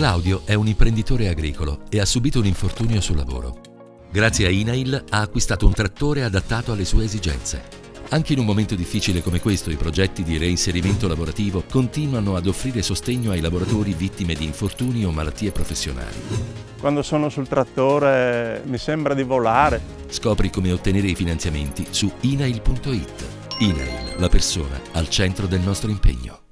Claudio è un imprenditore agricolo e ha subito un infortunio sul lavoro. Grazie a Inail ha acquistato un trattore adattato alle sue esigenze. Anche in un momento difficile come questo, i progetti di reinserimento lavorativo continuano ad offrire sostegno ai lavoratori vittime di infortuni o malattie professionali. Quando sono sul trattore mi sembra di volare. Scopri come ottenere i finanziamenti su inail.it. Inail, la persona al centro del nostro impegno.